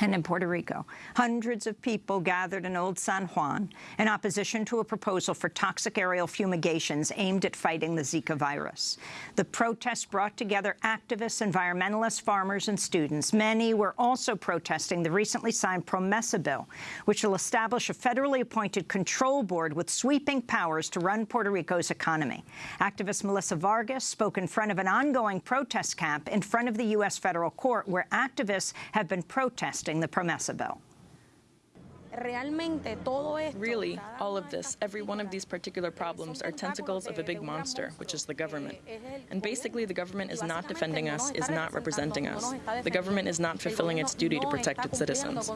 And in Puerto Rico, hundreds of people gathered in Old San Juan in opposition to a proposal for toxic aerial fumigations aimed at fighting the Zika virus. The protest brought together activists, environmentalists, farmers and students. Many were also protesting the recently signed PROMESA bill, which will establish a federally appointed control board with sweeping powers to run Puerto Rico's economy. Activist Melissa Vargas spoke in front of an ongoing protest camp in front of the U.S. federal court, where activists have been protesting the PROMESA bill. Really, all of this, every one of these particular problems are tentacles of a big monster, which is the government. And basically, the government is not defending us, is not representing us. The government is not fulfilling its duty to protect its citizens.